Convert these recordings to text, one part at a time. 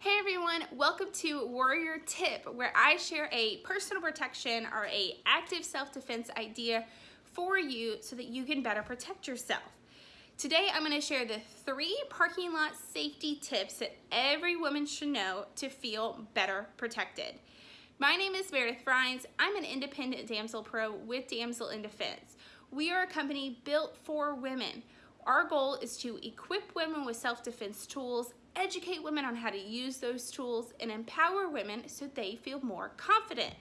Hey everyone, welcome to Warrior Tip, where I share a personal protection or a active self-defense idea for you so that you can better protect yourself. Today I'm going to share the three parking lot safety tips that every woman should know to feel better protected. My name is Meredith Rhines. I'm an independent damsel pro with Damsel in Defense. We are a company built for women. Our goal is to equip women with self-defense tools educate women on how to use those tools and empower women so they feel more confident.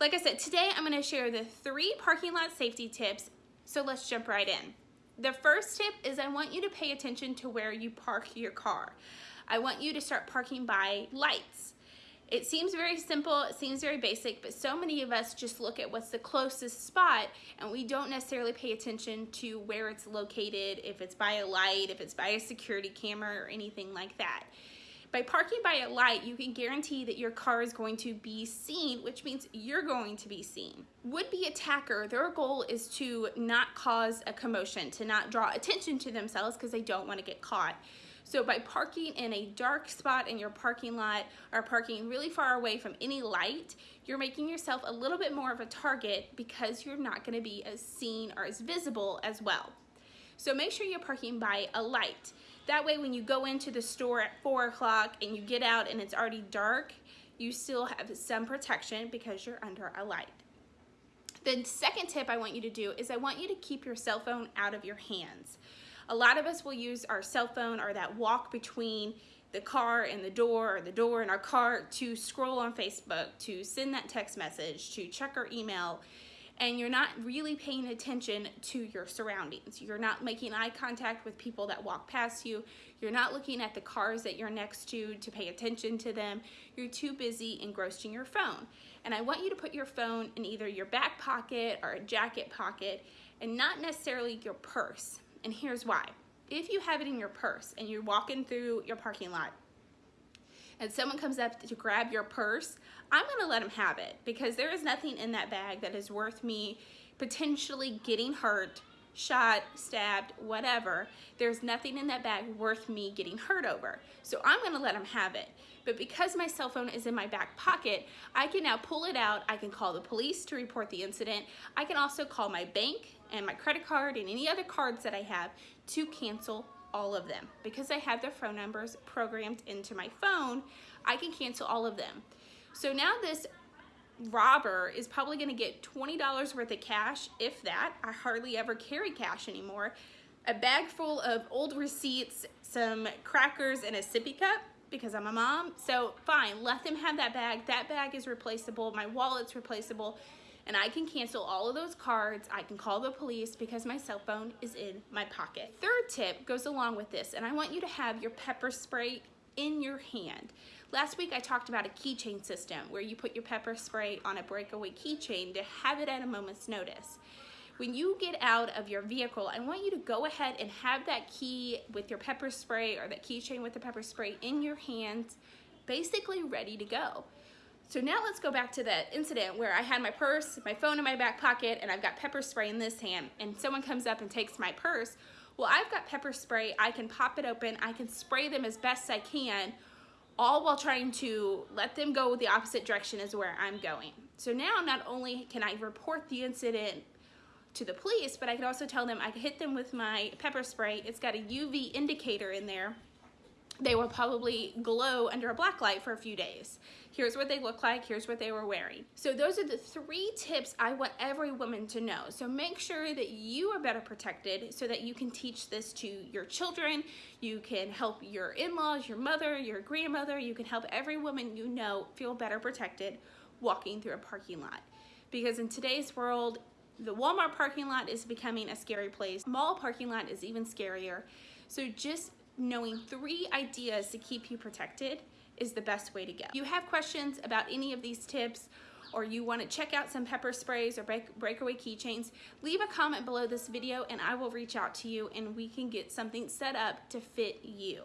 Like I said, today I'm gonna share the three parking lot safety tips, so let's jump right in. The first tip is I want you to pay attention to where you park your car. I want you to start parking by lights. It seems very simple, it seems very basic, but so many of us just look at what's the closest spot and we don't necessarily pay attention to where it's located, if it's by a light, if it's by a security camera or anything like that. By parking by a light, you can guarantee that your car is going to be seen, which means you're going to be seen. Would-be attacker, their goal is to not cause a commotion, to not draw attention to themselves because they don't want to get caught. So by parking in a dark spot in your parking lot or parking really far away from any light, you're making yourself a little bit more of a target because you're not gonna be as seen or as visible as well. So make sure you're parking by a light. That way when you go into the store at four o'clock and you get out and it's already dark, you still have some protection because you're under a light. The second tip I want you to do is I want you to keep your cell phone out of your hands. A lot of us will use our cell phone or that walk between the car and the door or the door and our car to scroll on Facebook, to send that text message, to check our email, and you're not really paying attention to your surroundings. You're not making eye contact with people that walk past you. You're not looking at the cars that you're next to to pay attention to them. You're too busy engrossed in your phone. And I want you to put your phone in either your back pocket or a jacket pocket and not necessarily your purse. And here's why. If you have it in your purse and you're walking through your parking lot and someone comes up to grab your purse, I'm gonna let them have it because there is nothing in that bag that is worth me potentially getting hurt, shot, stabbed, whatever. There's nothing in that bag worth me getting hurt over. So I'm gonna let him have it. But because my cell phone is in my back pocket, I can now pull it out. I can call the police to report the incident. I can also call my bank and my credit card and any other cards that I have to cancel all of them. Because I have their phone numbers programmed into my phone, I can cancel all of them. So now this robber is probably gonna get $20 worth of cash, if that. I hardly ever carry cash anymore. A bag full of old receipts, some crackers, and a sippy cup because I'm a mom. So fine, let them have that bag. That bag is replaceable. My wallet's replaceable and I can cancel all of those cards. I can call the police because my cell phone is in my pocket. Third tip goes along with this, and I want you to have your pepper spray in your hand. Last week I talked about a keychain system where you put your pepper spray on a breakaway keychain to have it at a moment's notice. When you get out of your vehicle, I want you to go ahead and have that key with your pepper spray or that keychain with the pepper spray in your hands, basically ready to go. So now let's go back to that incident where I had my purse, my phone in my back pocket, and I've got pepper spray in this hand, and someone comes up and takes my purse. Well, I've got pepper spray. I can pop it open. I can spray them as best I can, all while trying to let them go the opposite direction as where I'm going. So now not only can I report the incident to the police, but I can also tell them I hit them with my pepper spray. It's got a UV indicator in there they will probably glow under a black light for a few days. Here's what they look like, here's what they were wearing. So those are the three tips I want every woman to know. So make sure that you are better protected so that you can teach this to your children, you can help your in-laws, your mother, your grandmother, you can help every woman you know feel better protected walking through a parking lot. Because in today's world, the Walmart parking lot is becoming a scary place. Mall parking lot is even scarier. So just knowing three ideas to keep you protected is the best way to go. If you have questions about any of these tips or you want to check out some pepper sprays or break, breakaway keychains, leave a comment below this video and I will reach out to you and we can get something set up to fit you.